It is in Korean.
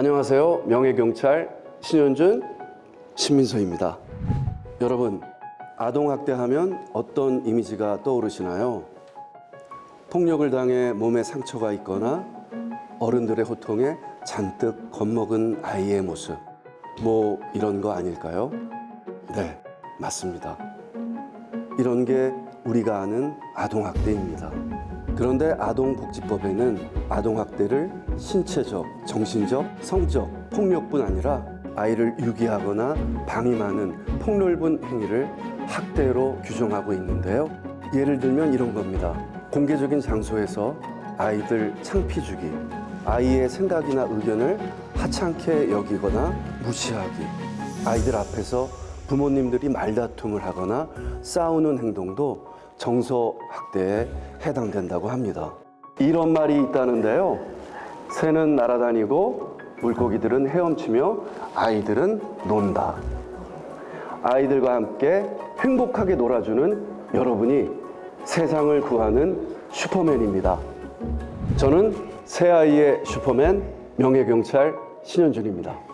안녕하세요. 명예경찰 신현준 신민서입니다. 여러분, 아동학대 하면 어떤 이미지가 떠오르시나요? 폭력을 당해 몸에 상처가 있거나 어른들의 호통에 잔뜩 겁먹은 아이의 모습. 뭐 이런 거 아닐까요? 네, 맞습니다. 이런 게 우리가 아는 아동학대입니다. 그런데 아동복지법에는 아동학대를 신체적, 정신적, 성적 폭력뿐 아니라 아이를 유기하거나 방임하는 폭넓은 행위를 학대로 규정하고 있는데요. 예를 들면 이런 겁니다. 공개적인 장소에서 아이들 창피 주기, 아이의 생각이나 의견을 하찮게 여기거나 무시하기, 아이들 앞에서 부모님들이 말다툼을 하거나 싸우는 행동도 정서 학대에 해당된다고 합니다. 이런 말이 있다는데요. 새는 날아다니고 물고기들은 헤엄치며 아이들은 논다. 아이들과 함께 행복하게 놀아주는 여러분이 세상을 구하는 슈퍼맨입니다. 저는 새아이의 슈퍼맨 명예경찰 신현준입니다.